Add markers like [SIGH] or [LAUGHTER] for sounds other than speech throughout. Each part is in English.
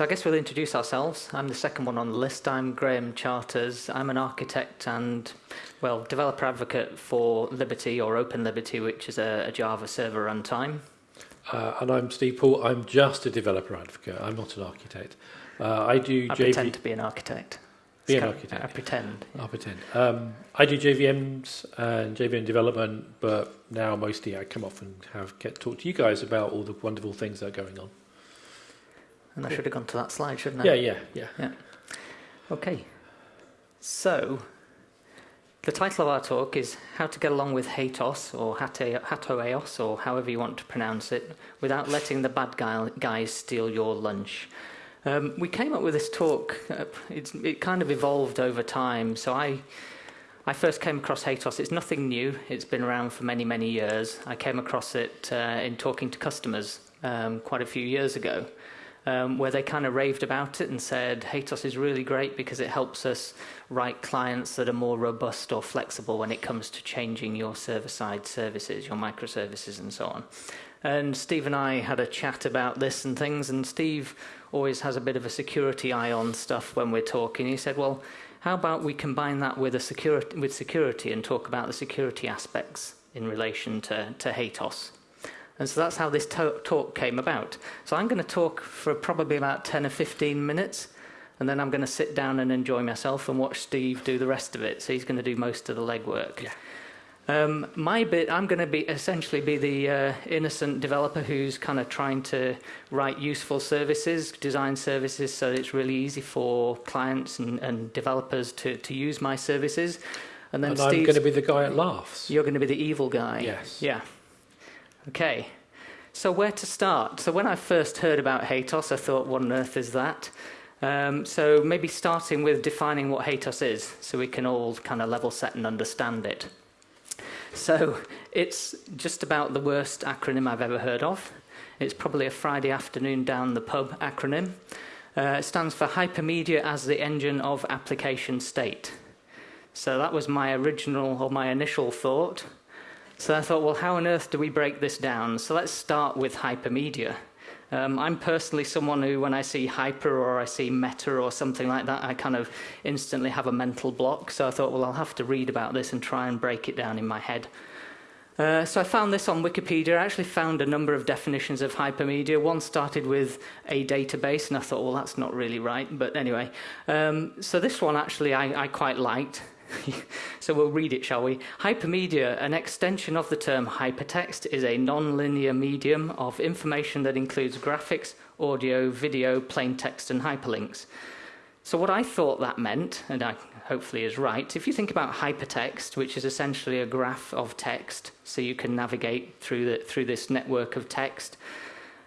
So I guess we'll introduce ourselves. I'm the second one on the list. I'm Graham Charters. I'm an architect and, well, developer advocate for Liberty or Open Liberty, which is a, a Java server runtime. Uh, and I'm Steve Poole. I'm just a developer advocate. I'm not an architect. Uh, I do I JV pretend to be an architect. Be It's an architect. I pretend. I'll pretend. Um, I do JVMs and JVM development, but now mostly I come off and have get to talk to you guys about all the wonderful things that are going on. And I should have gone to that slide, shouldn't I? Yeah, yeah, yeah. yeah. Okay. So, the title of our talk is How to Get Along with HATEOAS, or Hatoeos, or however you want to pronounce it, without letting the bad guy, guys steal your lunch. Um, we came up with this talk, uh, it's, it kind of evolved over time. So, I, I first came across HATEOAS. It's nothing new, it's been around for many, many years. I came across it uh, in talking to customers um, quite a few years ago um, where they kind of raved about it and said HATEOAS is really great because it helps us write clients that are more robust or flexible when it comes to changing your server-side services, your microservices, and so on. And Steve and I had a chat about this and things, and Steve always has a bit of a security eye on stuff when we're talking. He said, "Well, how about we combine that with a security with security and talk about the security aspects in relation to to HATEOAS?" And so that's how this to- talk came about. So I'm going to talk for probably about 10 or 15 minutes, and then I'm going to sit down and enjoy myself and watch Steve do the rest of it. So he's going to do most of the legwork. Yeah. Um, my bit, I'm going to be essentially be the uh, innocent developer who's kind of trying to write useful services, design services, so it's really easy for clients and, and developers to, to use my services. And then And I'm going to be the guy that laughs. you're going to be the evil guy. Yes. Yeah. Okay. So where to start? So when I first heard about HATEOAS, I thought, what on earth is that? Um, so maybe starting with defining what HATEOAS is, so we can all kind of level set and understand it. So it's just about the worst acronym I've ever heard of. It's probably a Friday afternoon down the pub acronym. Uh, it stands for Hypermedia as the Engine of Application State. So that was my original or my initial thought. So I thought, well, how on earth do we break this down? So let's start with hypermedia. Um, I'm personally someone who, when I see hyper or I see meta or something like that, I kind of instantly have a mental block. So I thought, well, I'll have to read about this and try and break it down in my head. Uh, so I found this on Wikipedia. I actually found a number of definitions of hypermedia. One started with a database, and I thought, well, that's not really right. But anyway, um, so this one actually I, I quite liked. [LAUGHS] so we'll read it, shall we? Hypermedia, an extension of the term hypertext, is a non-linear medium of information that includes graphics, audio, video, plain text, and hyperlinks. So what I thought that meant, and I hopefully is right, if you think about hypertext, which is essentially a graph of text, so you can navigate through the, through this network of text,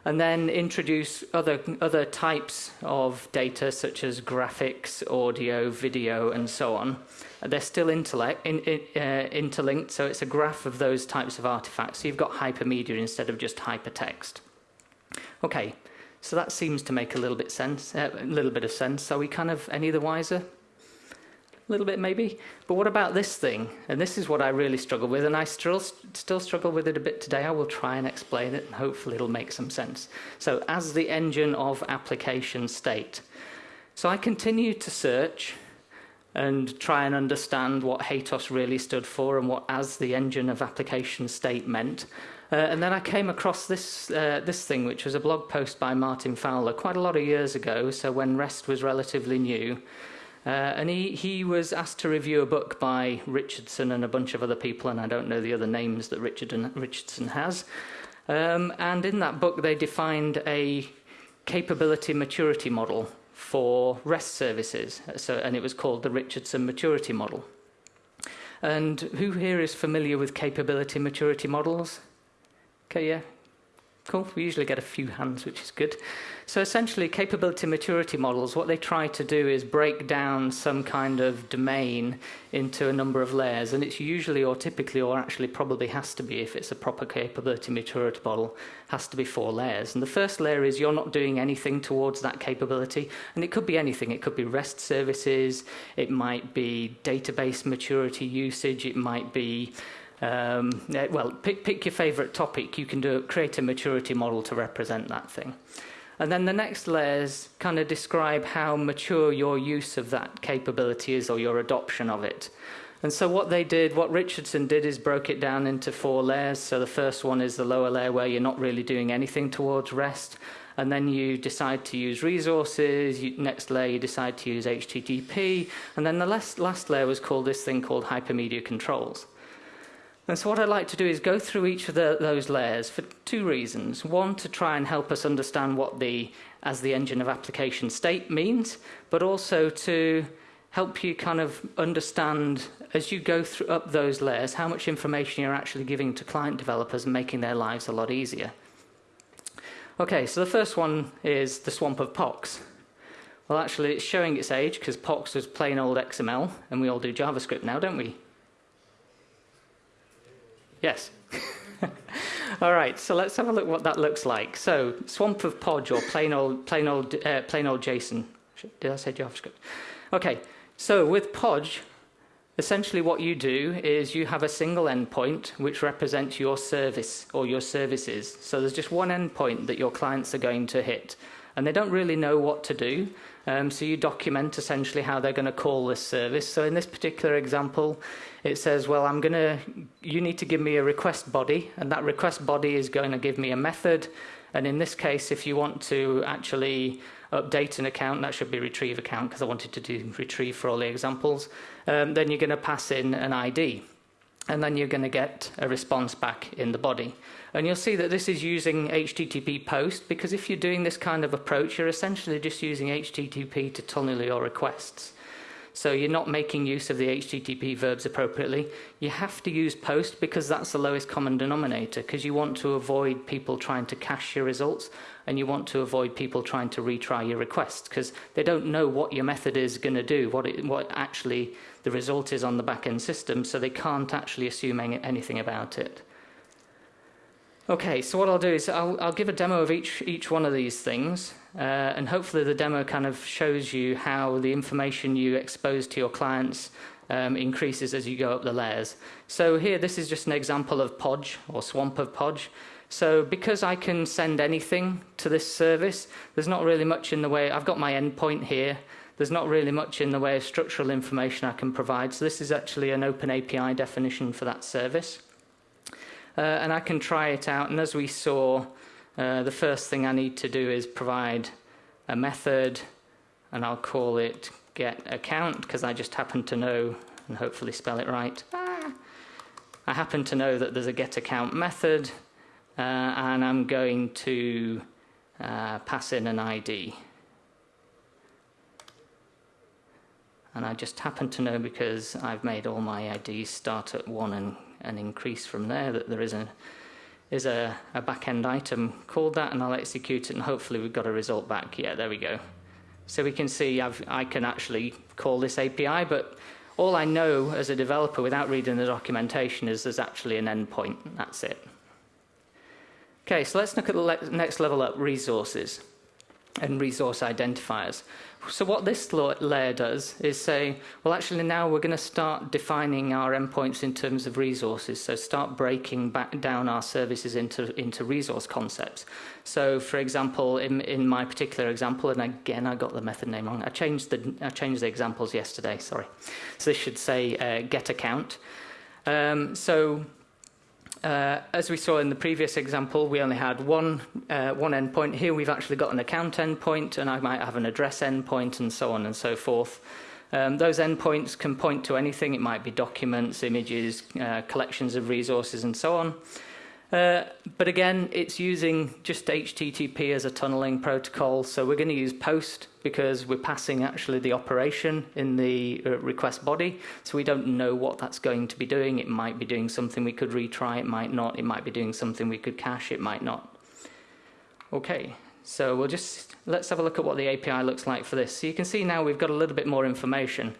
and then introduce other other types of data such as graphics, audio, video, and so on. They're still intellect, in, in, uh, interlinked, so it's a graph of those types of artifacts. So you've got hypermedia instead of just hypertext. Okay, so that seems to make a little bit sense, uh, a little bit of sense. Are we kind of any the wiser? Little bit maybe. But what about this thing? And this is what I really struggle with, and I still still struggle with it a bit today. I will try and explain it, and hopefully it'll make some sense. So, as the engine of application state. So I continue to search and try and understand what HATEOAS really stood for and what as the engine of application state meant. Uh, and then I came across this uh, this thing, which was a blog post by Martin Fowler quite a lot of years ago. So when REST was relatively new, uh, and he he was asked to review a book by Richardson and a bunch of other people, and I don't know the other names that Richard Richardson has. Um, and in that book, they defined a capability maturity model for REST services. So, and it was called the Richardson maturity model. And who here is familiar with capability maturity models? Okay, yeah. Cool. We usually get a few hands, which is good. So essentially, capability maturity models, what they try to do is break down some kind of domain into a number of layers, and it's usually or typically or actually probably has to be, if it's a proper capability maturity model, has to be four layers. And the first layer is you're not doing anything towards that capability, and it could be anything. It could be REST services, it might be database maturity usage, it might be um, well, pick, pick your favorite topic. You can do create a maturity model to represent that thing. And then the next layers kind of describe how mature your use of that capability is or your adoption of it. And so what they did, what Richardson did is broke it down into four layers. So the first one is the lower layer where you're not really doing anything towards rest. And then you decide to use resources. You, next layer, you decide to use HTTP. And then the last, last layer was called this thing called hypermedia controls. And so what I'd like to do is go through each of the, those layers for two reasons. One, to try and help us understand what the as the engine of application state means, but also to help you kind of understand as you go through up those layers how much information you're actually giving to client developers and making their lives a lot easier. Okay, so the first one is the swamp of POX. Well, actually, it's showing its age because POX was plain old XML, and we all do JavaScript now, don't we? Yes. [LAUGHS] All right, so let's have a look what that looks like. So, swamp of Podge or plain old, plain old, uh, plain old JSON. Did I say JavaScript? Okay, so with Podge, essentially what you do is you have a single endpoint which represents your service or your services. So there's just one endpoint that your clients are going to hit, and they don't really know what to do. Um, so you document essentially how they're going to call this service. So in this particular example, it says, well, I'm going to, you need to give me a request body, and that request body is going to give me a method. And in this case, if you want to actually update an account, that should be retrieve account because I wanted to do retrieve for all the examples, um, then you're going to pass in an ID. And then you're going to get a response back in the body. And you'll see that this is using HTTP post because if you're doing this kind of approach, you're essentially just using HTTP to tunnel your requests. So you're not making use of the HTTP verbs appropriately. You have to use post because that's the lowest common denominator because you want to avoid people trying to cache your results and you want to avoid people trying to retry your requests, because they don't know what your method is going to do, what, it, what actually the result is on the backend system, so they can't actually assume anything about it. Okay, so what I'll do is I'll, I'll give a demo of each, each one of these things, uh, and hopefully the demo kind of shows you how the information you expose to your clients um, increases as you go up the layers. So here, this is just an example of Podge, or Swamp of Podge. So because I can send anything to this service, there's not really much in the way, I've got my endpoint here, there's not really much in the way of structural information I can provide. So this is actually an open API definition for that service uh, and I can try it out. And as we saw, uh, the first thing I need to do is provide a method, and I'll call it get account because I just happen to know and hopefully spell it right. Ah. I happen to know that there's a get account method, uh, and I'm going to uh, pass in an ID. And I just happen to know because I've made all my IDs start at 1 and and increase from there, that there is a is a, a back-end item called that, and I'll execute it, and hopefully we've got a result back. Yeah, there we go. So we can see I've, I can actually call this API, but all I know as a developer without reading the documentation is there's actually an endpoint. That's it. Okay, so let's look at the next level up, resources and resource identifiers. So what this layer does is say, well, actually now we're going to start defining our endpoints in terms of resources. So start breaking back down our services into, into resource concepts. So for example, in, in my particular example, and again, I got the method name wrong. I changed the, I changed the examples yesterday, sorry. So this should say uh, get account. Um, so uh, as we saw in the previous example, we only had one, uh, one endpoint. Here we've actually got an account endpoint, and I might have an address endpoint, and so on and so forth. Um, those endpoints can point to anything. It might be documents, images, uh, collections of resources, and so on. Uh, but again, it's using just HTTP as a tunneling protocol. So we're going to use POST because we're passing actually the operation in the uh, request body. So we don't know what that's going to be doing. It might be doing something we could retry. It might not. It might be doing something we could cache. It might not. Okay, so we'll just, let's have a look at what the API looks like for this. So you can see now we've got a little bit more information.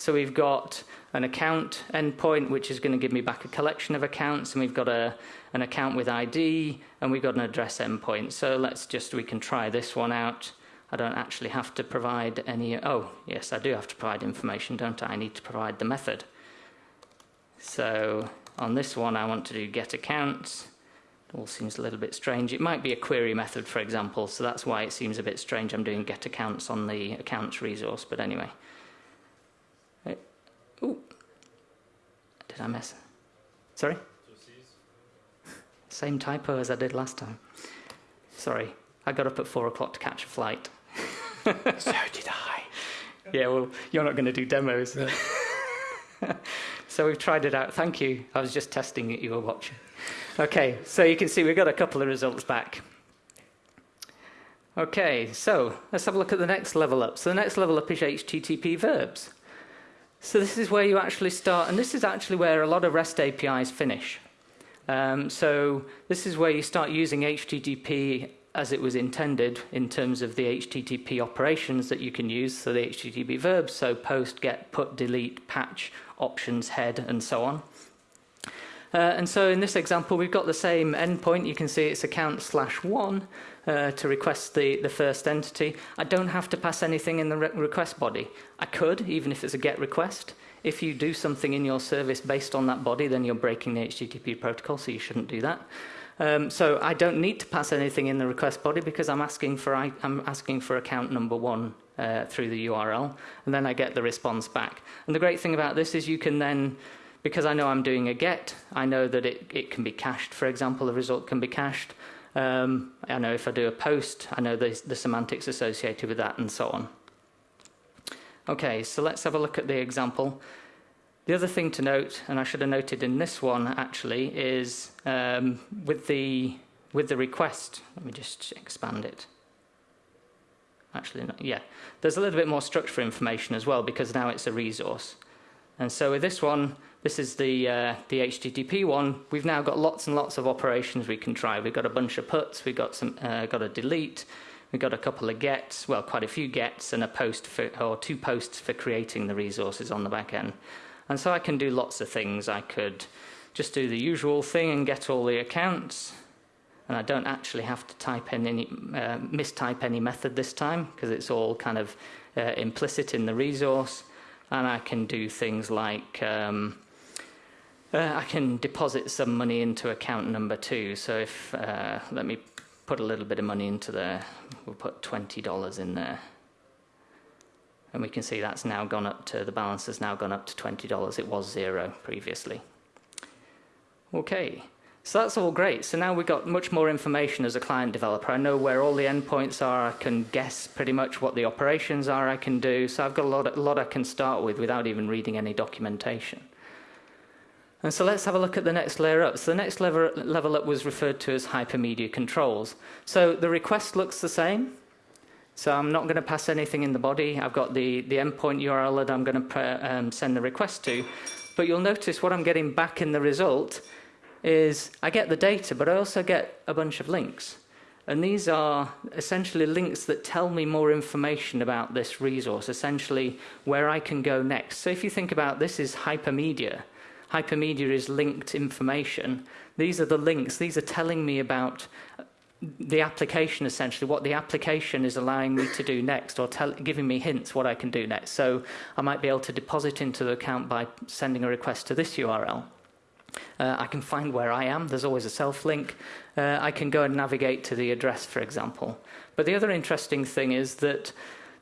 So we've got an account endpoint, which is going to give me back a collection of accounts, and we've got a, an account with ID, and we've got an address endpoint. So let's just, we can try this one out. I don't actually have to provide any, oh, yes, I do have to provide information, don't I? I need to provide the method. So on this one, I want to do get accounts, It all seems a little bit strange. It might be a query method, for example, so that's why it seems a bit strange. I'm doing get accounts on the accounts resource, but anyway. Oh, did I miss? Sorry? Same typo as I did last time. Sorry, I got up at four o'clock to catch a flight. [LAUGHS] [LAUGHS] so did I. Yeah, well, you're not going to do demos. [LAUGHS] so we've tried it out. Thank you. I was just testing it, you were watching. Okay, so you can see we've got a couple of results back. Okay, so let's have a look at the next level up. So the next level up is HTTP verbs. So this is where you actually start, and this is actually where a lot of REST APIs finish. Um, so this is where you start using HTTP as it was intended in terms of the HTTP operations that you can use, so the HTTP verbs, so post, get, put, delete, patch, options, head, and so on. Uh, and so in this example, we've got the same endpoint. You can see it's account slash one uh, to request the, the first entity. I don't have to pass anything in the re request body. I could, even if it's a GET request. If you do something in your service based on that body, then you're breaking the HTTP protocol, so you shouldn't do that. Um, so I don't need to pass anything in the request body because I'm asking for I, am asking for account number one uh, through the URL, and then I get the response back. And the great thing about this is you can then, because I know I'm doing a get, I know that it, it can be cached. For example, the result can be cached. Um, I know if I do a post, I know the, the semantics associated with that, and so on. Okay, so let's have a look at the example. The other thing to note, and I should have noted in this one actually, is um, with the with the request. Let me just expand it. Actually, no, yeah, there's a little bit more structure information as well because now it's a resource. And so with this one, this is the uh, the HTTP one. We've now got lots and lots of operations we can try. We've got a bunch of puts. We've got some uh, got a delete. We've got a couple of gets. Well, quite a few gets and a post for, or two posts for creating the resources on the back end. And so I can do lots of things. I could just do the usual thing and get all the accounts. And I don't actually have to type in any, uh, mistype any method this time because it's all kind of uh, implicit in the resource. And I can do things like um, uh, I can deposit some money into account number two. So if, uh, let me put a little bit of money into there, we'll put $20 in there. And we can see that's now gone up to, the balance has now gone up to $20. It was zero previously. Okay, so that's all great. So now we've got much more information as a client developer. I know where all the endpoints are. I can guess pretty much what the operations are I can do. So I've got a lot, a lot I can start with without even reading any documentation. And so let's have a look at the next layer up. So the next level, level up was referred to as hypermedia controls. So the request looks the same. So I'm not going to pass anything in the body. I've got the, the endpoint URL that I'm going to um, send the request to. But you'll notice what I'm getting back in the result is I get the data, but I also get a bunch of links. And these are essentially links that tell me more information about this resource, essentially where I can go next. So if you think about this is hypermedia. Hypermedia is linked information. These are the links. These are telling me about the application essentially, what the application is allowing me to do next or tell, giving me hints what I can do next. So I might be able to deposit into the account by sending a request to this URL. Uh, I can find where I am. There's always a self link. Uh, I can go and navigate to the address, for example. But the other interesting thing is that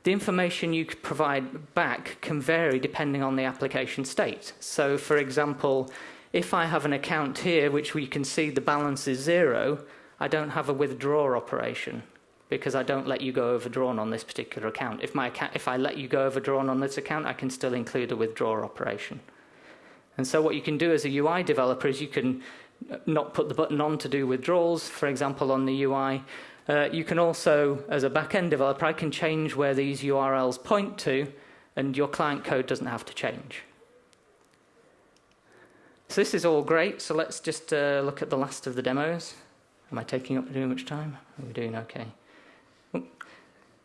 the information you provide back can vary depending on the application state. So, for example, if I have an account here which we can see the balance is zero, I don't have a withdraw operation because I don't let you go overdrawn on this particular account. If, my account, if I let you go overdrawn on this account, I can still include a withdraw operation. And so what you can do as a UI developer is you can not put the button on to do withdrawals, for example, on the UI. Uh, you can also, as a back-end developer, I can change where these URLs point to, and your client code doesn't have to change. So this is all great, so let's just uh, look at the last of the demos. Am I taking up too much time? Are we doing okay?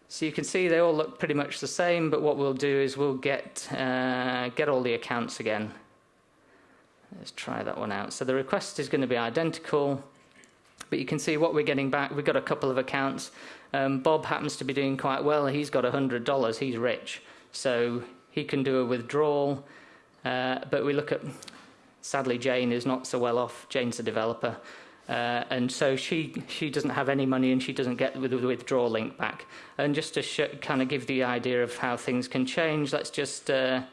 So you can see they all look pretty much the same, but what we'll do is we'll get, uh, get all the accounts again. Let's try that one out. So the request is going to be identical, but you can see what we're getting back. We've got a couple of accounts. Um, Bob happens to be doing quite well. He's got $100. He's rich. So he can do a withdrawal. Uh, but we look at, sadly, Jane is not so well off. Jane's a developer. Uh, and so she she doesn't have any money and she doesn't get the withdrawal link back. And just to kind of give the idea of how things can change, let's just uh,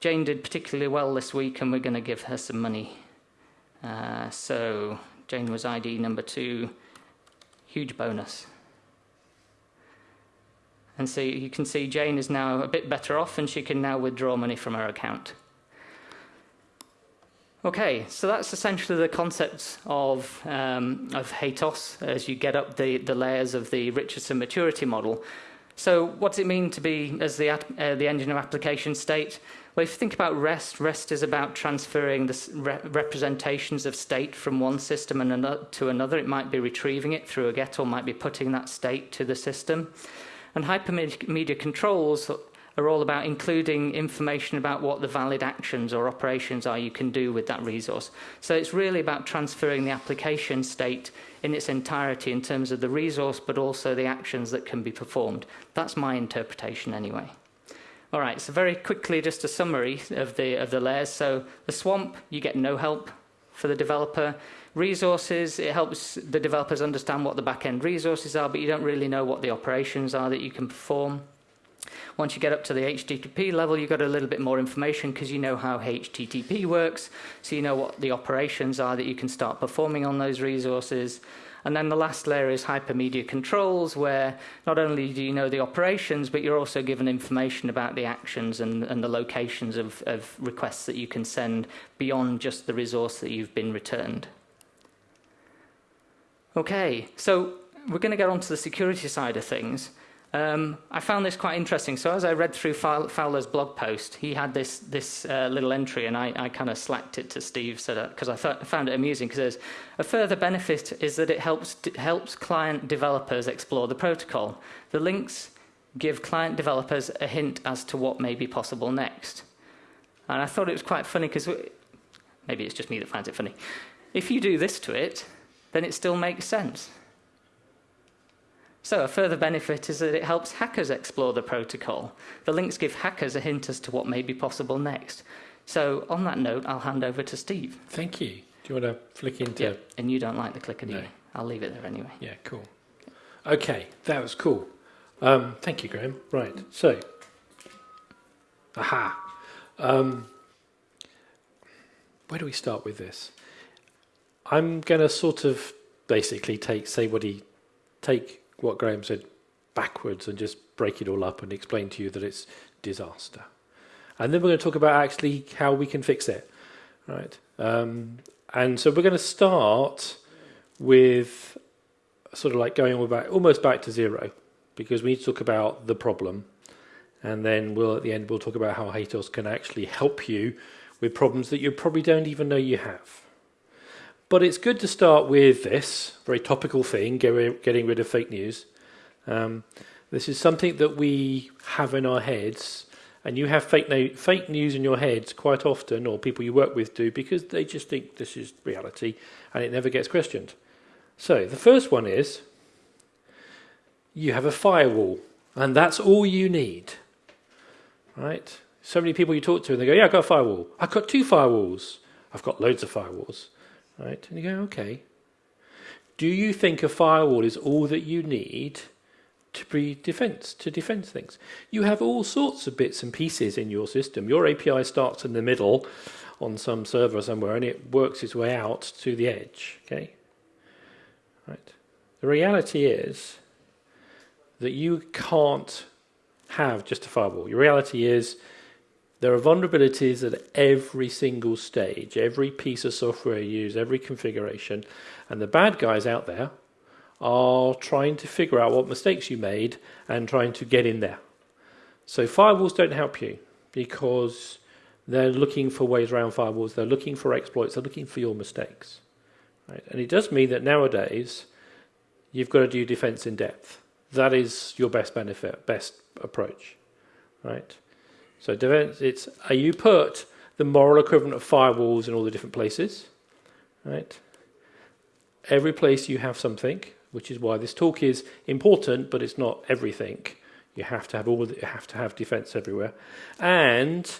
Jane did particularly well this week, and we're going to give her some money. Uh, so Jane was ID number two, huge bonus. And so you can see Jane is now a bit better off, and she can now withdraw money from her account. Okay, so that's essentially the concept of, um, of HATEOAS as you get up the, the layers of the Richardson maturity model. So what does it mean to be as the, uh, the engine of application state? Well, if you think about REST, REST is about transferring the re representations of state from one system and another, to another. It might be retrieving it through a GET or might be putting that state to the system. And hypermedia controls are all about including information about what the valid actions or operations are you can do with that resource. So it's really about transferring the application state in its entirety in terms of the resource, but also the actions that can be performed. That's my interpretation anyway. All right, so very quickly, just a summary of the, of the layers. So the swamp, you get no help for the developer. Resources, it helps the developers understand what the back-end resources are, but you don't really know what the operations are that you can perform. Once you get up to the HTTP level, you've got a little bit more information because you know how HTTP works, so you know what the operations are that you can start performing on those resources. And then the last layer is hypermedia controls, where not only do you know the operations, but you're also given information about the actions and, and the locations of, of requests that you can send beyond just the resource that you've been returned. Okay, so we're going to get onto the security side of things. Um, I found this quite interesting. So as I read through Fowler's blog post, he had this this uh, little entry, and I, I kind of slacked it to Steve so because I found it amusing. Because there's a further benefit is that it helps helps client developers explore the protocol. The links give client developers a hint as to what may be possible next. And I thought it was quite funny because maybe it's just me that finds it funny. If you do this to it, then it still makes sense. So a further benefit is that it helps hackers explore the protocol. The links give hackers a hint as to what may be possible next. So on that note, I'll hand over to Steve. Thank you. Do you want to flick into... Yeah, and you don't like the clicker, do no. you? I'll leave it there anyway. Yeah, cool. Okay, that was cool. Um, thank you, Graham. Right, so... Aha. Um, where do we start with this? I'm going to sort of basically take, say what he, take what Graham said backwards and just break it all up and explain to you that it's disaster. And then we're going to talk about actually how we can fix it, right? Um, and so we're going to start with sort of like going all back, almost back to zero, because we need to talk about the problem, and then we'll at the end we'll talk about how HATEOAS can actually help you with problems that you probably don't even know you have. But it's good to start with this very topical thing, getting rid of fake news. Um, this is something that we have in our heads, and you have fake, no fake news in your heads quite often, or people you work with do, because they just think this is reality and it never gets questioned. So the first one is you have a firewall, and that's all you need. Right? So many people you talk to, and they go, Yeah, I've got a firewall. I've got two firewalls. I've got loads of firewalls. Right? And you go, okay. Do you think a firewall is all that you need to be defense to defend things? You have all sorts of bits and pieces in your system. Your API starts in the middle on some server somewhere and it works its way out to the edge. Okay? Right. The reality is that you can't have just a firewall. Your reality is there are vulnerabilities at every single stage, every piece of software you use, every configuration, and the bad guys out there are trying to figure out what mistakes you made and trying to get in there. So firewalls don't help you because they're looking for ways around firewalls, they're looking for exploits, they're looking for your mistakes. Right? And it does mean that nowadays you've got to do defense in depth. That is your best benefit, best approach. Right? So defense, it's you put the moral equivalent of firewalls in all the different places, right? Every place you have something, which is why this talk is important, but it's not everything. You have to have all. You have to have defense everywhere, and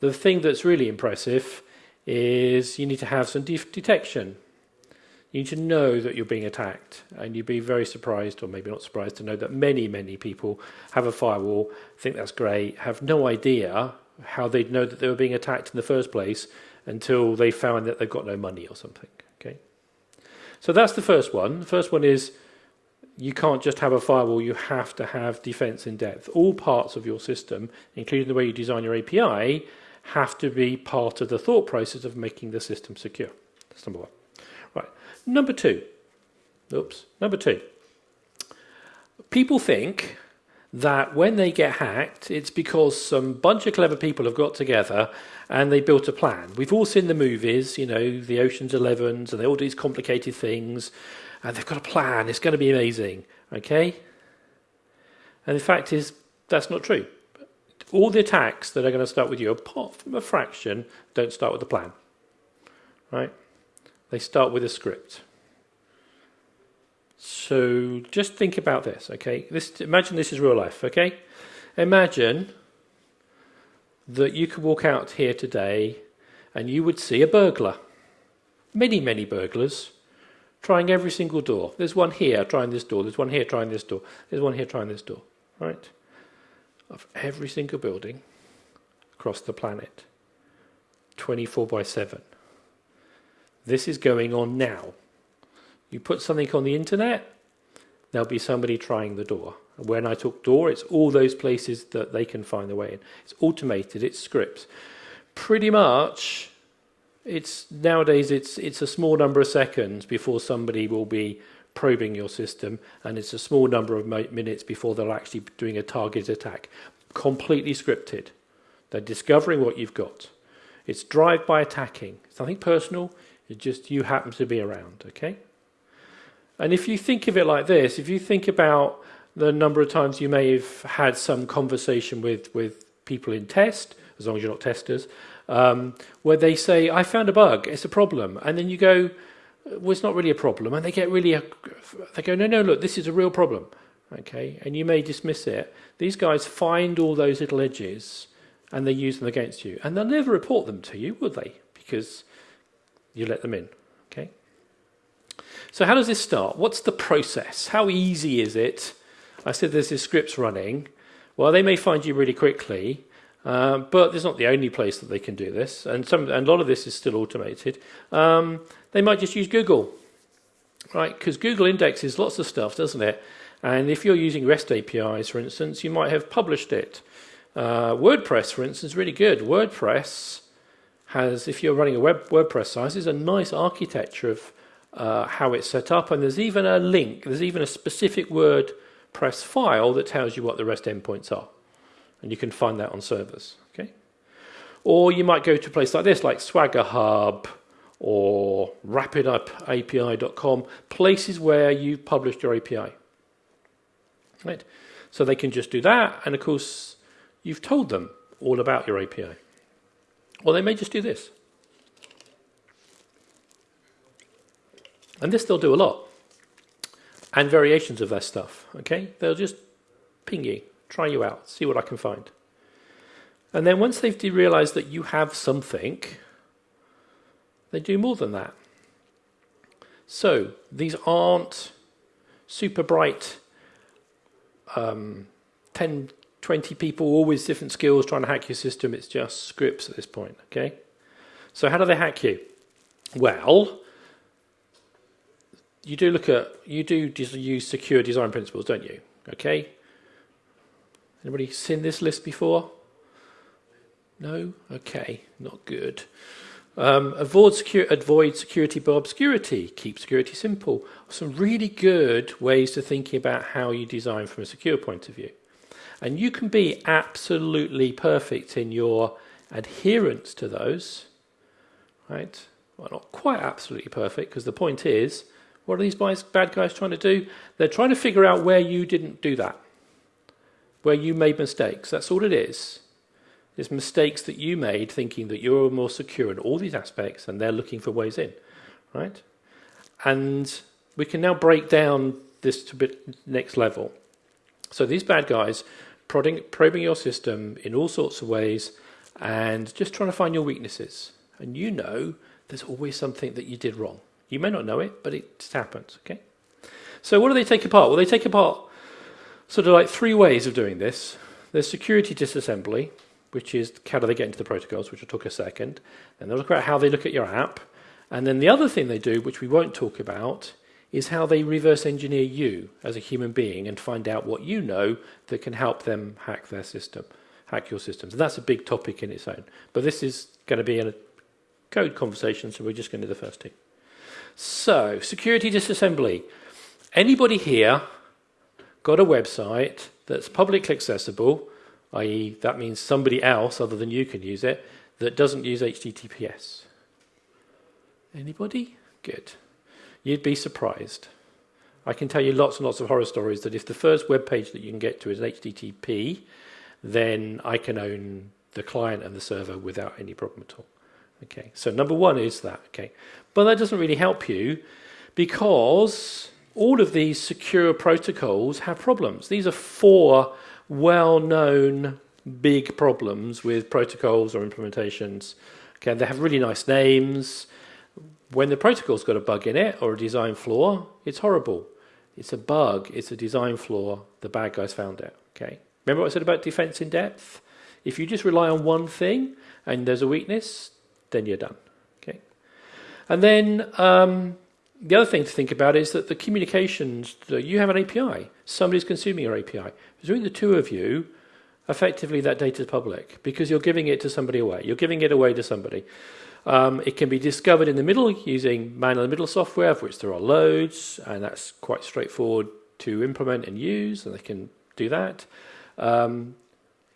the thing that's really impressive is you need to have some de detection. You need to know that you're being attacked, and you'd be very surprised, or maybe not surprised, to know that many, many people have a firewall, think that's great, have no idea how they'd know that they were being attacked in the first place until they found that they've got no money or something. Okay, so that's the first one. The first one is you can't just have a firewall, you have to have defense in depth. All parts of your system, including the way you design your API, have to be part of the thought process of making the system secure. That's number one. Right. Number two. Oops. Number two. People think that when they get hacked, it's because some bunch of clever people have got together and they built a plan. We've all seen the movies, you know, the Ocean's Elevens, and they all do these complicated things, and they've got a plan. It's going to be amazing, okay? And the fact is, that's not true. All the attacks that are going to start with you, apart from a fraction, don't start with a plan, right? They start with a script. So just think about this, okay? This, imagine this is real life, okay? Imagine that you could walk out here today and you would see a burglar. Many, many burglars trying every single door. There's one here trying this door. There's one here trying this door. There's one here trying this door, right? Of every single building across the planet, 24 by 7. This is going on now. You put something on the internet, there'll be somebody trying the door. When I talk door, it's all those places that they can find their way in. It's automated, it's scripts. Pretty much, it's nowadays it's it's a small number of seconds before somebody will be probing your system, and it's a small number of minutes before they're actually doing a targeted attack. Completely scripted. They're discovering what you've got. It's drive-by attacking. It's nothing personal. It's just you happen to be around. Okay. And if you think of it like this, if you think about the number of times you may have had some conversation with, with people in test, as long as you're not testers, um, where they say, I found a bug, it's a problem. And then you go, well, it's not really a problem. And they get really, they go, no, no, look, this is a real problem. Okay, and you may dismiss it. These guys find all those little edges and they use them against you. And they'll never report them to you, would they? Because you let them in. Okay. So how does this start? What's the process? How easy is it? I said there's this scripts running. Well, they may find you really quickly, uh, but it's not the only place that they can do this, and some and a lot of this is still automated. Um, they might just use Google, right? Because Google indexes lots of stuff, doesn't it? And if you're using REST APIs, for instance, you might have published it. Uh, WordPress, for instance, really good. WordPress has, if you're running a web WordPress site, is a nice architecture of uh, how it's set up, and there's even a link, there's even a specific WordPress file that tells you what the REST endpoints are. And you can find that on servers. Okay? Or you might go to a place like this, like Swagger Hub or rapidapi.com, places where you've published your API. Right? So they can just do that, and of course, you've told them all about your API. Or they may just do this. And this they'll do a lot. And variations of that stuff. Okay? They'll just ping you, try you out, see what I can find. And then once they've realized that you have something, they do more than that. So these aren't super bright um, 10, 20 people, always different skills trying to hack your system. It's just scripts at this point, okay? So how do they hack you? Well, you do look at you do use secure design principles, don't you? Okay. Anybody seen this list before? No. Okay, not good. Um, avoid, secure, avoid security by obscurity. Keep security simple. Some really good ways to thinking about how you design from a secure point of view. And you can be absolutely perfect in your adherence to those, right? Well, not quite absolutely perfect, because the point is what are these bad guys trying to do? They're trying to figure out where you didn't do that, where you made mistakes. That's all it is. It's mistakes that you made thinking that you're more secure in all these aspects and they're looking for ways in, right? And we can now break down this to bit next level. So these bad guys prodding, probing your system in all sorts of ways and just trying to find your weaknesses. And you know there's always something that you did wrong. You may not know it, but it just happens. Okay. So what do they take apart? Well, they take apart sort of like three ways of doing this. There's security disassembly, which is how do they get into the protocols, which will talk a second. Then they'll look at how they look at your app. And then the other thing they do, which we won't talk about, is how they reverse engineer you as a human being and find out what you know that can help them hack their system, hack your systems. And that's a big topic in its own. But this is going to be a code conversation, so we're just going to do the first two. So, security disassembly. Anybody here got a website that's publicly accessible, i.e., that means somebody else other than you can use it, that doesn't use HTTPS? Anybody? Good. You'd be surprised. I can tell you lots and lots of horror stories that if the first web page that you can get to is HTTP, then I can own the client and the server without any problem at all. Okay, so number one is that. Okay, but that doesn't really help you because all of these secure protocols have problems. These are four well-known big problems with protocols or implementations. Okay, they have really nice names. When the protocol's got a bug in it or a design flaw, it's horrible. It's a bug, it's a design flaw, the bad guys found it. Okay. Remember what I said about defense in depth? If you just rely on one thing and there's a weakness, then you're done. Okay. And then um, the other thing to think about is that the communications, you have an API, somebody's consuming your API. Between the two of you, effectively that data is public because you're giving it to somebody away. You're giving it away to somebody. Um, it can be discovered in the middle using man in the middle software, of which there are loads, and that's quite straightforward to implement and use, and they can do that. Um,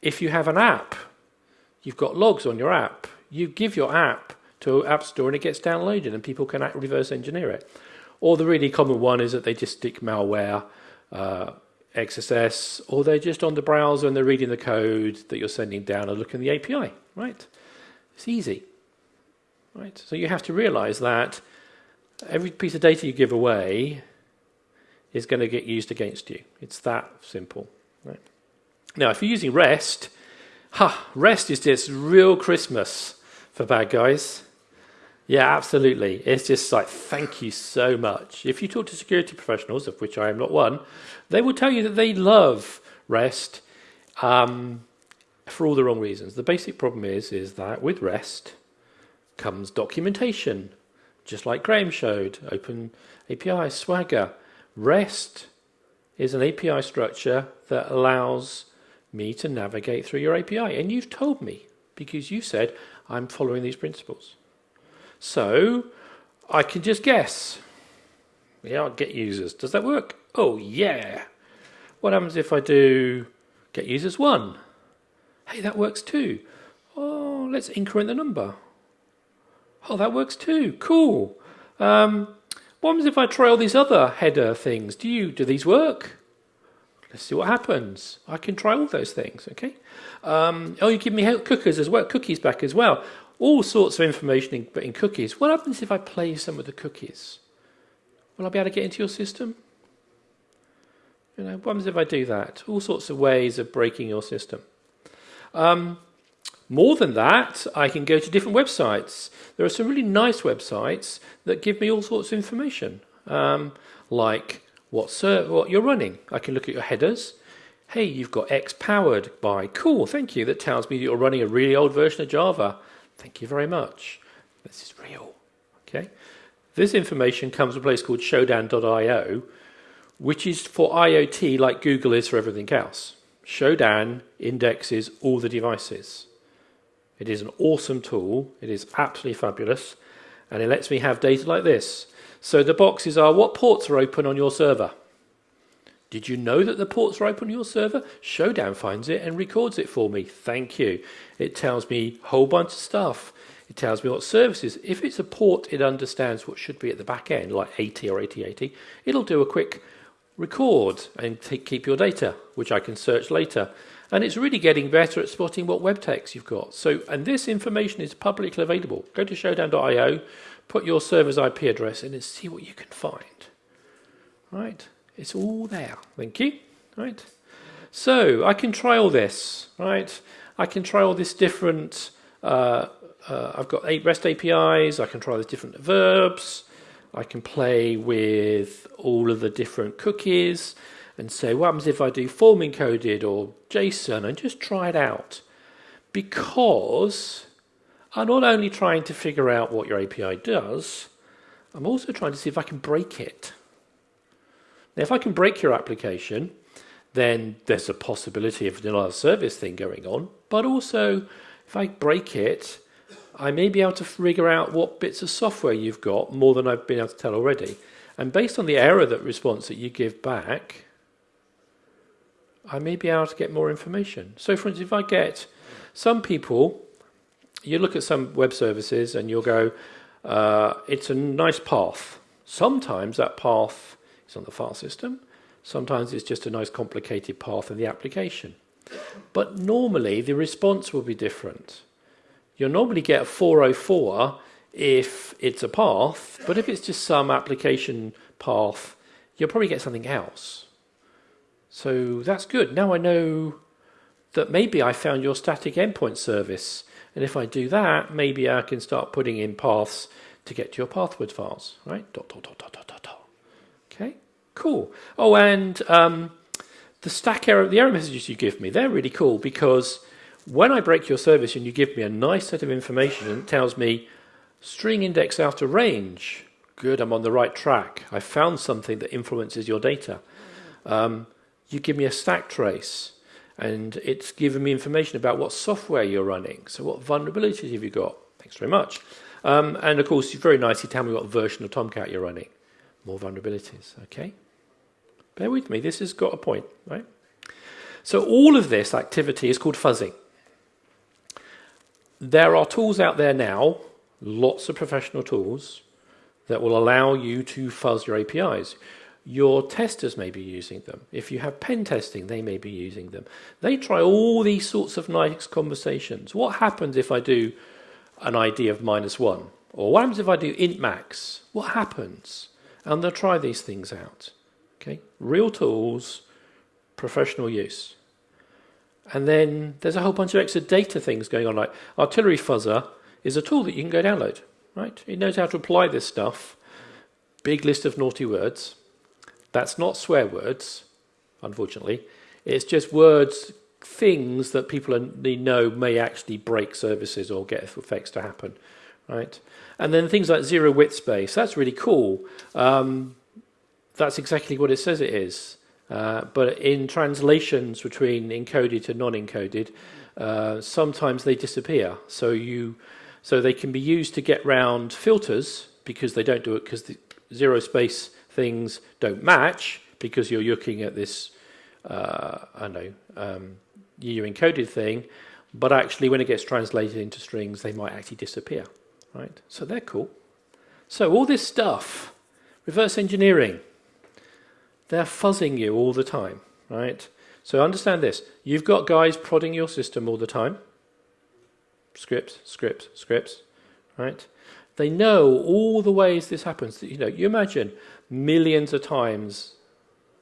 if you have an app, you've got logs on your app, you give your app to App Store and it gets downloaded and people can reverse engineer it. Or the really common one is that they just stick malware, uh, XSS, or they're just on the browser and they're reading the code that you're sending down and looking at the API, right? It's easy. Right? So you have to realize that every piece of data you give away is going to get used against you. It's that simple. Right? Now, if you're using REST, ha, REST is just real Christmas for bad guys. Yeah, absolutely. It's just like, thank you so much. If you talk to security professionals, of which I am not one, they will tell you that they love REST um, for all the wrong reasons. The basic problem is, is that with REST, comes documentation, just like Graham showed, Open API, Swagger. REST is an API structure that allows me to navigate through your API. And you've told me, because you said, I'm following these principles. So I can just guess. Yeah, get users. Does that work? Oh, yeah. What happens if I do get users one? Hey, that works too. Oh, let's increment the number. Oh, that works too. Cool. Um, what happens if I try all these other header things? Do you do these work? Let's see what happens. I can try all those things. Okay. Um, oh, you give me cookies as well. Cookies back as well. All sorts of information in, in cookies. What happens if I play some of the cookies? Will I be able to get into your system? You know, what happens if I do that? All sorts of ways of breaking your system. Um, more than that, I can go to different websites. There are some really nice websites that give me all sorts of information, um, like what, what you're running. I can look at your headers. Hey, you've got X powered by. Cool, thank you. That tells me you're running a really old version of Java. Thank you very much. This is real. Okay. This information comes from a place called Shodan.io, which is for IoT like Google is for everything else. Shodan indexes all the devices. It is an awesome tool. It is absolutely fabulous. And it lets me have data like this. So the boxes are what ports are open on your server? Did you know that the ports are open on your server? Shodan finds it and records it for me. Thank you. It tells me a whole bunch of stuff. It tells me what services. If it's a port, it understands what should be at the back end, like 80 or 8080. It'll do a quick record and keep your data, which I can search later. And it's really getting better at spotting what web text you've got. So, and this information is publicly available. Go to shodan.io, put your server's IP address in and see what you can find. Right? It's all there. Thank you. Right? So, I can try all this. Right? I can try all this different, uh, uh, I've got eight REST APIs. I can try the different verbs. I can play with all of the different cookies and say, what happens if I do form encoded or JSON and just try it out. Because I'm not only trying to figure out what your API does, I'm also trying to see if I can break it. Now, if I can break your application, then there's a possibility of of service thing going on. But also, if I break it, I may be able to figure out what bits of software you've got more than I've been able to tell already. And based on the error that response that you give back, I may be able to get more information. So, for instance, if I get some people, you look at some web services and you'll go, uh, it's a nice path. Sometimes that path is on the file system. Sometimes it's just a nice complicated path in the application. But normally the response will be different. You'll normally get a 404 if it's a path, but if it's just some application path, you'll probably get something else. So that's good. Now I know that maybe I found your static endpoint service. And if I do that, maybe I can start putting in paths to get to your pathword files, right? Dot, dot, dot, dot, dot, dot, dot. Okay, cool. Oh, and um, the stack error, the error messages you give me, they're really cool because when I break your service and you give me a nice set of information and it tells me string index out of range, good, I'm on the right track. I found something that influences your data. Um, you give me a stack trace and it's giving me information about what software you're running. So what vulnerabilities have you got? Thanks very much. Um, and of course, you very nicely tell me what version of Tomcat you're running. More vulnerabilities, okay? Bear with me, this has got a point, right? So all of this activity is called fuzzing. There are tools out there now, lots of professional tools, that will allow you to fuzz your APIs. Your testers may be using them. If you have pen testing, they may be using them. They try all these sorts of nice conversations. What happens if I do an ID of minus one? Or what happens if I do int max? What happens? And they'll try these things out. Okay, real tools, professional use. And then there's a whole bunch of extra data things going on, like Artillery Fuzzer is a tool that you can go download, right? It knows how to apply this stuff. Big list of naughty words. That's not swear words, unfortunately. It's just words, things that people know may actually break services or get effects to happen, right? And then things like zero width space, that's really cool. Um, that's exactly what it says it is. Uh, but in translations between encoded to non-encoded, uh, sometimes they disappear. So you, so they can be used to get round filters because they don't do it because the zero space things don't match because you're looking at this, uh, I know, um, encoded thing, but actually when it gets translated into strings, they might actually disappear, right? So they're cool. So all this stuff, reverse engineering, they're fuzzing you all the time, right? So understand this. You've got guys prodding your system all the time. Scripts, scripts, scripts, right? They know all the ways this happens. You know, you imagine millions of times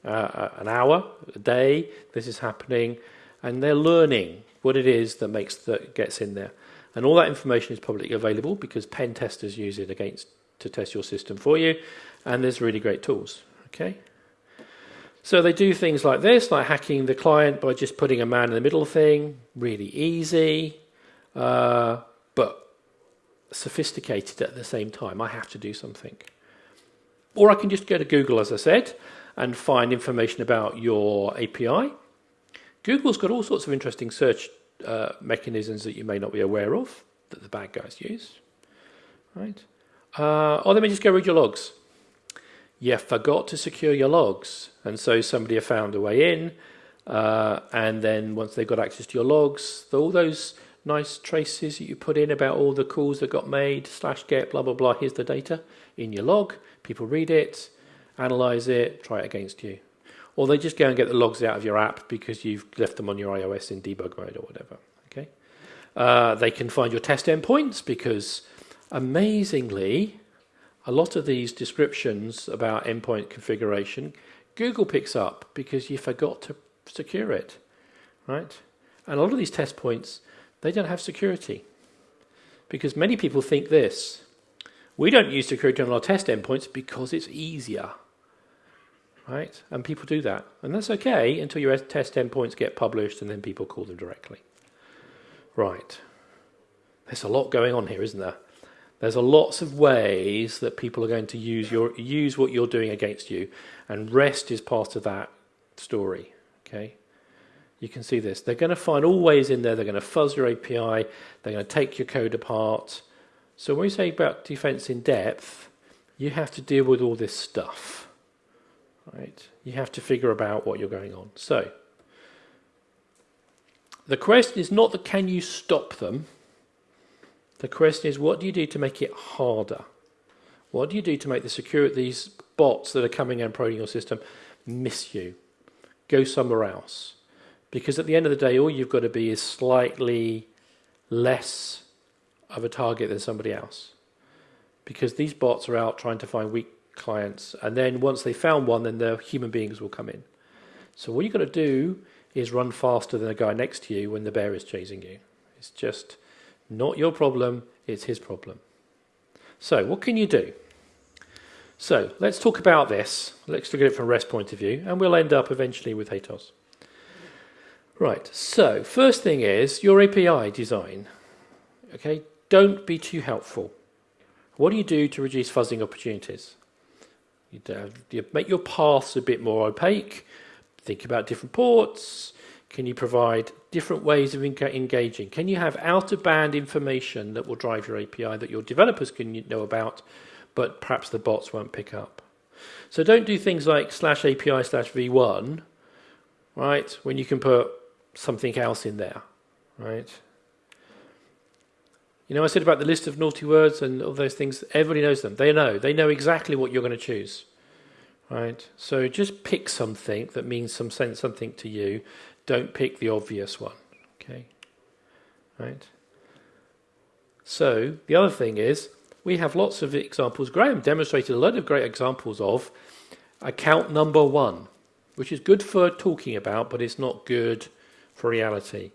uh, uh, an hour, a day, this is happening, and they're learning what it is that makes that gets in there. And all that information is publicly available because pen testers use it against to test your system for you, and there's really great tools. Okay. So they do things like this, like hacking the client by just putting a man in the middle thing, really easy, uh, but sophisticated at the same time. I have to do something. Or I can just go to Google, as I said, and find information about your API. Google's got all sorts of interesting search uh, mechanisms that you may not be aware of that the bad guys use. Right? Uh, or let me just go read your logs. You forgot to secure your logs, and so somebody found a way in, uh, and then once they've got access to your logs, all those nice traces that you put in about all the calls that got made, slash get, blah, blah, blah, here's the data in your log. People read it, analyze it, try it against you. Or they just go and get the logs out of your app because you've left them on your iOS in debug mode or whatever. Okay. Uh, they can find your test endpoints because amazingly, a lot of these descriptions about endpoint configuration, Google picks up because you forgot to secure it, right? And a lot of these test points, they don't have security because many people think this. We don't use security on our test endpoints because it's easier. Right? And people do that. And that's okay until your test endpoints get published and then people call them directly. Right. There's a lot going on here, isn't there? There's a lots of ways that people are going to use your use what you're doing against you, and REST is part of that story. Okay, you can see this. They're going to find all ways in there. They're going to fuzz your API. They're going to take your code apart. So when we say about defense in depth, you have to deal with all this stuff. Right? You have to figure about what you're going on. So the question is not that can you stop them the question is, what do you do to make it harder? What do you do to make the security, these bots that are coming and probing your system miss you? Go somewhere else. Because at the end of the day, all you've got to be is slightly less of a target than somebody else. Because these bots are out trying to find weak clients, and then once they found one, then the human beings will come in. So what you've got to do is run faster than the guy next to you when the bear is chasing you. It's just not your problem, it's his problem. So, what can you do? So, let's talk about this. Let's look at it from a REST point of view, and we'll end up eventually with HATEOAS. Right, so first thing is your API design. Okay, don't be too helpful. What do you do to reduce fuzzing opportunities? You, you make your paths a bit more opaque, think about different ports, can you provide different ways of engaging? Can you have out-of-band information that will drive your API that your developers can know about, but perhaps the bots won't pick up? So don't do things like slash API slash v1, right, when you can put something else in there, right? You know, I said about the list of naughty words and all those things, everybody knows them. They know. They know exactly what you're going to choose. Right? So just pick something that means some sense something to you don't pick the obvious one. Okay? Right? So, the other thing is, we have lots of examples. Graham demonstrated a lot of great examples of account number one, which is good for talking about, but it's not good for reality.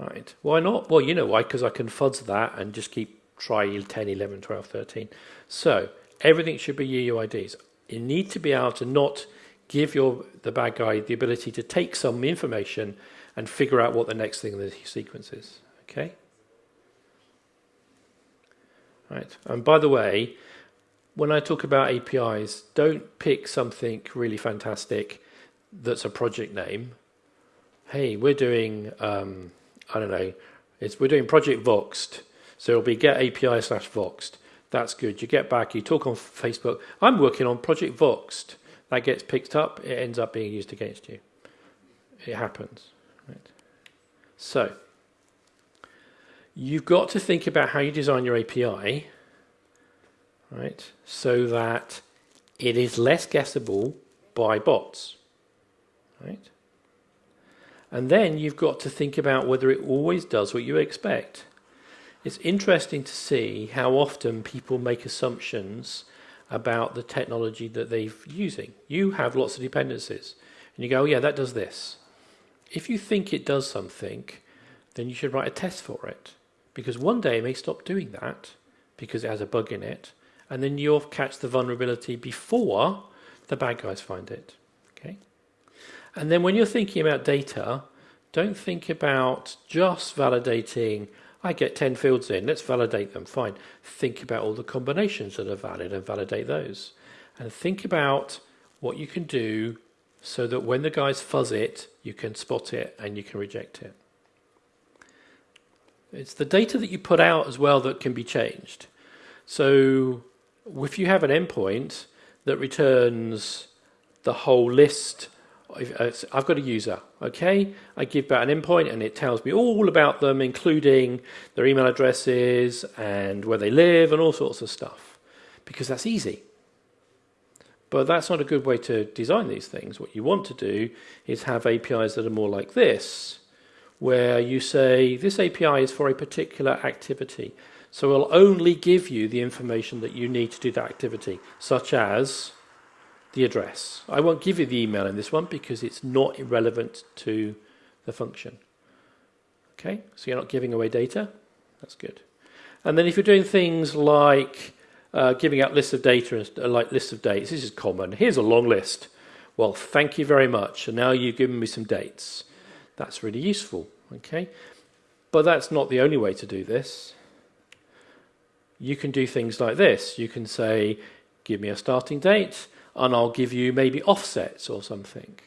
Right? Why not? Well, you know why, because I can fuzz that and just keep try 10, 11, 12, 13. So, everything should be UUIDs. You need to be able to not give your the bad guy the ability to take some information and figure out what the next thing in the sequence is. Okay? Right. And by the way, when I talk about APIs, don't pick something really fantastic that's a project name. Hey, we're doing, um, I don't know, it's, we're doing Project Voxed. So it'll be get API slash Voxed. That's good. You get back, you talk on Facebook. I'm working on Project Voxed that gets picked up, it ends up being used against you. It happens. Right? So, you've got to think about how you design your API, right, so that it is less guessable by bots, right? And then you've got to think about whether it always does what you expect. It's interesting to see how often people make assumptions about the technology that they're using. You have lots of dependencies, and you go, oh, yeah, that does this. If you think it does something, then you should write a test for it, because one day it may stop doing that because it has a bug in it, and then you'll catch the vulnerability before the bad guys find it. Okay, and then when you're thinking about data, don't think about just validating I get 10 fields in, let's validate them, fine. Think about all the combinations that are valid and validate those. And think about what you can do so that when the guys fuzz it, you can spot it and you can reject it. It's the data that you put out as well that can be changed. So if you have an endpoint that returns the whole list Uh, I've got a user, okay? I give that an endpoint and it tells me all about them, including their email addresses and where they live and all sorts of stuff, because that's easy. But that's not a good way to design these things. What you want to do is have APIs that are more like this, where you say this API is for a particular activity. So it'll only give you the information that you need to do that activity, such as the address. I won't give you the email in this one because it's not relevant to the function. Okay, so you're not giving away data. That's good. And then if you're doing things like uh, giving out lists of data and like lists of dates. This is common. Here's a long list. Well, thank you very much. And now you've given me some dates. That's really useful. Okay, but that's not the only way to do this. You can do things like this. You can say, give me a starting date, and I'll give you maybe offsets or something.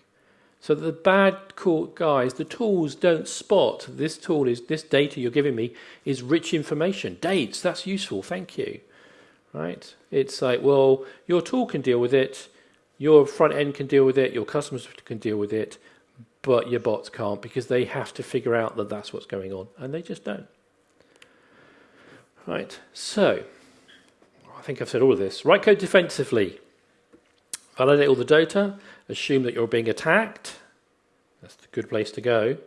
So the bad court guys, the tools don't spot this tool is this data you're giving me is rich information. Dates, that's useful, thank you. Right? It's like, well, your tool can deal with it, your front end can deal with it, your customers can deal with it, but your bots can't because they have to figure out that that's what's going on, and they just don't. Right, so I think I've said all of this. Write code defensively. Validate all the data, assume that you're being attacked. That's a good place to go.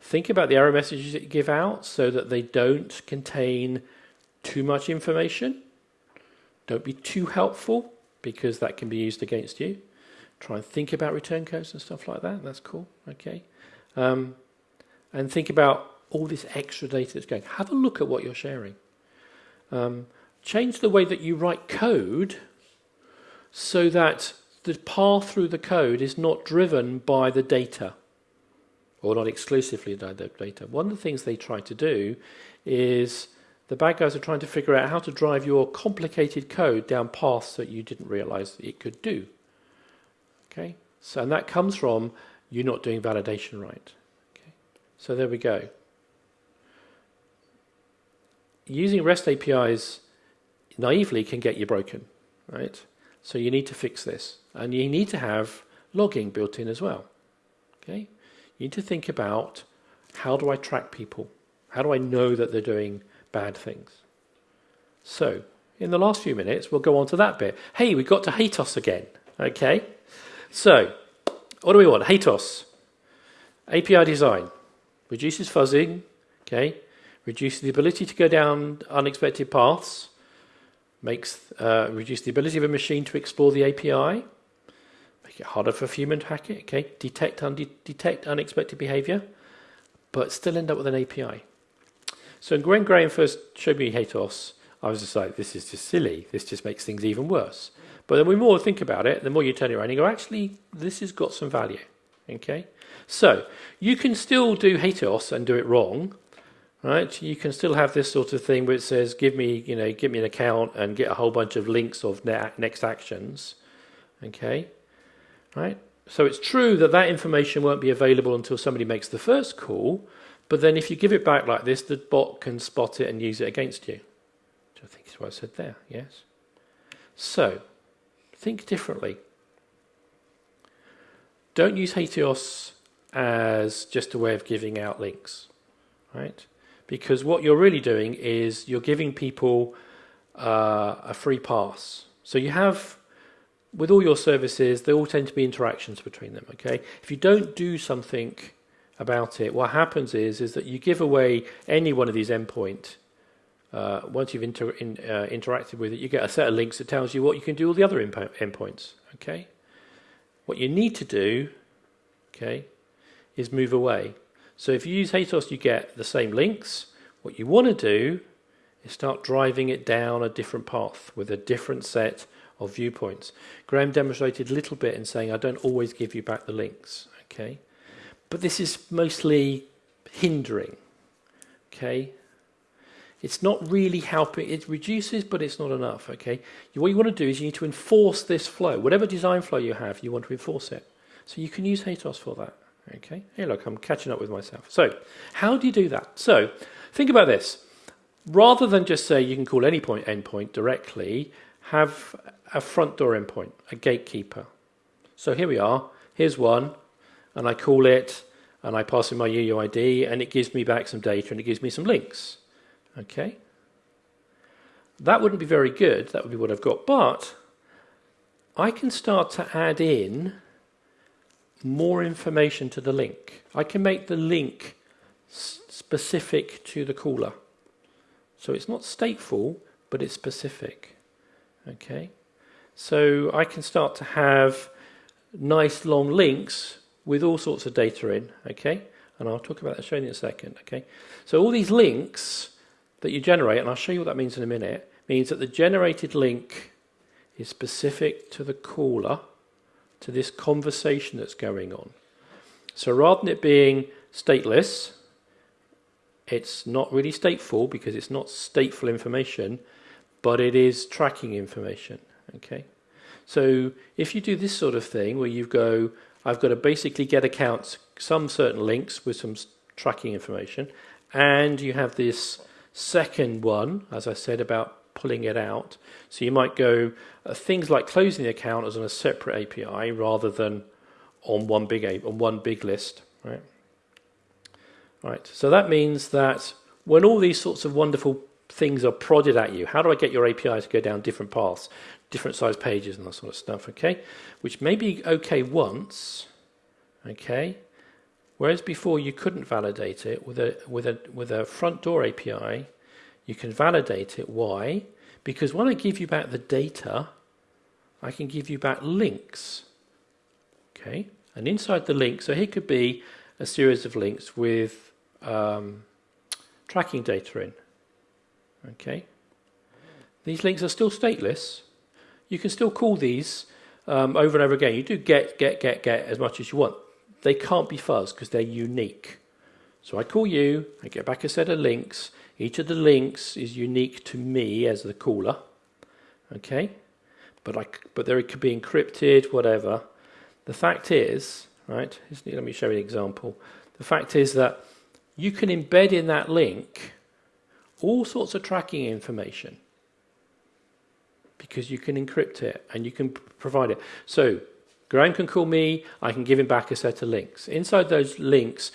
Think about the error messages that you give out so that they don't contain too much information. Don't be too helpful because that can be used against you. Try and think about return codes and stuff like that. That's cool. Okay. Um, and think about all this extra data that's going. Have a look at what you're sharing. Um, change the way that you write code so that the path through the code is not driven by the data or not exclusively by the data. One of the things they try to do is the bad guys are trying to figure out how to drive your complicated code down paths that you didn't realize it could do. Okay, so and that comes from you not doing validation right. Okay, so there we go. Using REST APIs naively can get you broken, right? So you need to fix this. And you need to have logging built in as well. Okay? You need to think about how do I track people? How do I know that they're doing bad things? So, in the last few minutes, we'll go on to that bit. Hey, we got to HATEOAS again. Okay? So, what do we want? HATEOAS. API design. Reduces fuzzing. Okay? Reduces the ability to go down unexpected paths makes uh, reduce the ability of a machine to explore the API, make it harder for a human to hack it, okay, detect, un detect unexpected behavior, but still end up with an API. So when Graham first showed me HATEOAS, I was just like, this is just silly. This just makes things even worse. But then the more think about it, the more you turn it around and you go, actually, this has got some value. Okay? So you can still do HATEOAS and do it wrong, right? You can still have this sort of thing where it says, give me, you know, give me an account and get a whole bunch of links of next actions, okay? Right? So it's true that that information won't be available until somebody makes the first call, but then if you give it back like this, the bot can spot it and use it against you. Which I think is what I said there, yes? So, think differently. Don't use HATEOAS as just a way of giving out links, right? Because what you're really doing is you're giving people uh, a free pass. So you have, with all your services, there all tend to be interactions between them. Okay, if you don't do something about it, what happens is is that you give away any one of these endpoint. Uh, once you've inter in, uh, interacted with it, you get a set of links that tells you what you can do all the other endpoints. Okay, what you need to do, okay, is move away. So if you use HATEOAS, you get the same links. What you want to do is start driving it down a different path with a different set of viewpoints. Graham demonstrated a little bit in saying, I don't always give you back the links, okay? But this is mostly hindering, okay? It's not really helping. It reduces, but it's not enough, okay? What you want to do is you need to enforce this flow. Whatever design flow you have, you want to enforce it. So you can use HATEOAS for that. Okay, hey look, I'm catching up with myself. So, how do you do that? So, think about this. Rather than just say you can call any point endpoint directly, have a front door endpoint, a gatekeeper. So here we are, here's one, and I call it, and I pass in my UUID, and it gives me back some data, and it gives me some links. Okay? That wouldn't be very good, that would be what I've got, but I can start to add in more information to the link. I can make the link specific to the caller. So it's not stateful, but it's specific. Okay, so I can start to have nice long links with all sorts of data in. Okay, and I'll talk about that showing in a second. Okay, so all these links that you generate, and I'll show you what that means in a minute, means that the generated link is specific to the caller, to this conversation that's going on. So rather than it being stateless, it's not really stateful because it's not stateful information, but it is tracking information. Okay. So if you do this sort of thing where you go, I've got to basically get accounts, some certain links with some tracking information, and you have this second one, as I said, about pulling it out. So you might go uh, things like closing the account as on a separate API rather than on one big on one big list, right? Right. So that means that when all these sorts of wonderful things are prodded at you, how do I get your API to go down different paths, different size pages and that sort of stuff, okay? Which may be okay once, okay? Whereas before you couldn't validate it with a with a with a front door API, you can validate it. Why? Because when I give you back the data, I can give you back links. Okay, and inside the link, so here could be a series of links with um, tracking data in. Okay, these links are still stateless. You can still call these um, over and over again. You do get, get, get, get as much as you want. They can't be fuzz because they're unique. So I call you, I get back a set of links. Each of the links is unique to me as the caller. Okay? But, I, but they could be encrypted, whatever. The fact is, right, let me show you an example. The fact is that you can embed in that link all sorts of tracking information because you can encrypt it and you can provide it. So Graham can call me, I can give him back a set of links. Inside those links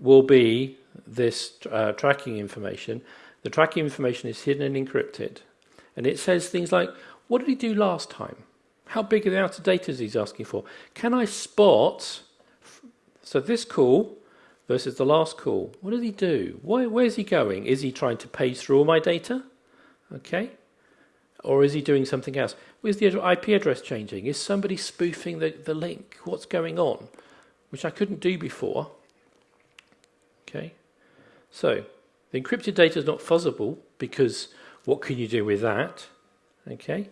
will be this uh, tracking information. The tracking information is hidden and encrypted. And it says things like, what did he do last time? How big are the amount of data he's asking for? Can I spot, so this call versus the last call, what did he do? Where's he going? Is he trying to page through all my data? Okay. Or is he doing something else? Is the IP address changing? Is somebody spoofing the, the link? What's going on? Which I couldn't do before. Okay. So, the encrypted data is not fuzzable because what can you do with that? Okay.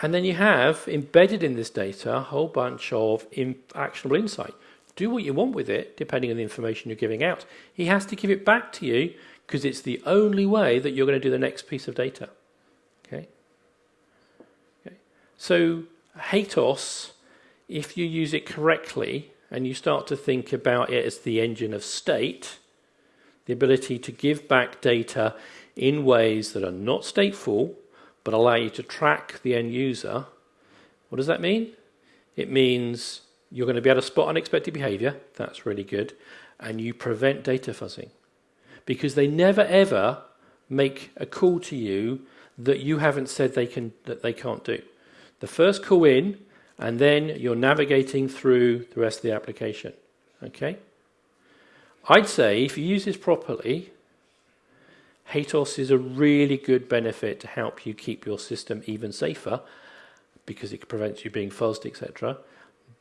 And then you have embedded in this data a whole bunch of in actionable insight. Do what you want with it, depending on the information you're giving out. He has to give it back to you because it's the only way that you're going to do the next piece of data. Okay. okay. So HATEOAS, if you use it correctly and you start to think about it as the engine of state, the ability to give back data in ways that are not stateful but allow you to track the end user, what does that mean? It means you're going to be able to spot unexpected behavior. That's really good. And you prevent data fuzzing because they never ever make a call to you that you haven't said they can that they can't do. The first call in, and then you're navigating through the rest of the application. Okay. I'd say if you use this properly, HATEOAS is a really good benefit to help you keep your system even safer because it prevents you being fuzzed, etc.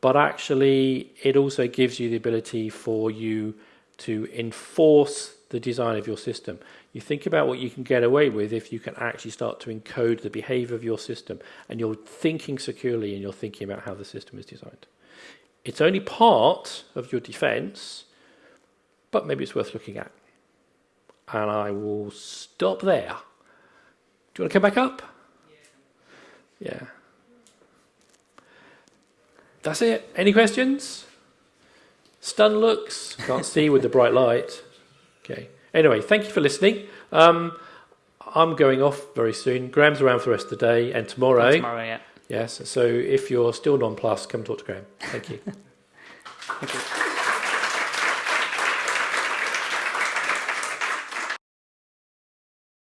But actually, it also gives you the ability for you to enforce the design of your system. You think about what you can get away with if you can actually start to encode the behavior of your system and you're thinking securely and you're thinking about how the system is designed. It's only part of your defense, but maybe it's worth looking at and I will stop there. Do you want to come back up? Yeah. yeah. That's it. Any questions? Stun looks. Can't see with the bright light. Okay. Anyway, thank you for listening. Um, I'm going off very soon. Graham's around for the rest of the day and tomorrow. And tomorrow, yeah. Yes. So if you're still non-plus, come talk to Graham. Thank you. [LAUGHS] thank you.